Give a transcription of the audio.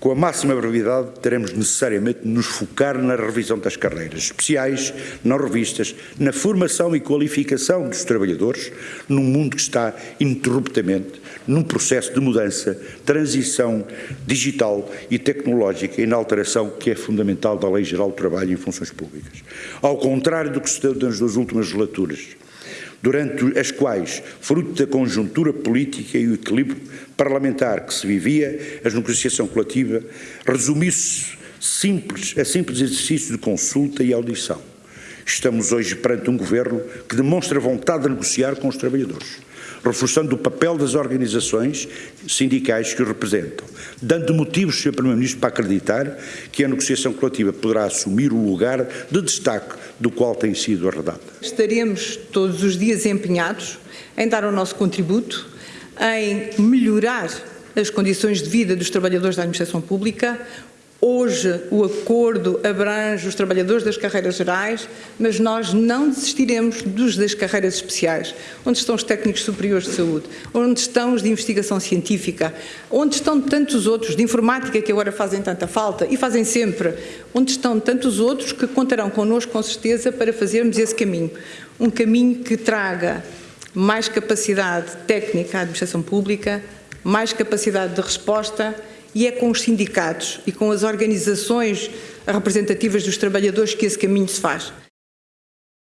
Com a máxima brevidade, teremos necessariamente de nos focar na revisão das carreiras especiais, não revistas, na formação e qualificação dos trabalhadores, num mundo que está ininterruptamente num processo de mudança, transição digital e tecnológica e na alteração que é fundamental da Lei Geral do Trabalho em funções públicas. Ao contrário do que se deu nas duas últimas legislaturas, durante as quais, fruto da conjuntura política e o equilíbrio parlamentar que se vivia, a negociação coletiva resumiu-se simples, a simples exercício de consulta e audição. Estamos hoje perante um governo que demonstra vontade de negociar com os trabalhadores reforçando o papel das organizações sindicais que o representam, dando motivos, Sr. Primeiro-Ministro, para acreditar que a negociação coletiva poderá assumir o lugar de destaque do qual tem sido arredada. Estaremos todos os dias empenhados em dar o nosso contributo, em melhorar as condições de vida dos trabalhadores da administração pública, Hoje o acordo abrange os trabalhadores das carreiras gerais, mas nós não desistiremos dos das carreiras especiais. Onde estão os técnicos superiores de saúde? Onde estão os de investigação científica? Onde estão tantos outros de informática que agora fazem tanta falta e fazem sempre? Onde estão tantos outros que contarão connosco com certeza para fazermos esse caminho? Um caminho que traga mais capacidade técnica à administração pública, mais capacidade de resposta e é com os sindicatos e com as organizações representativas dos trabalhadores que esse caminho se faz.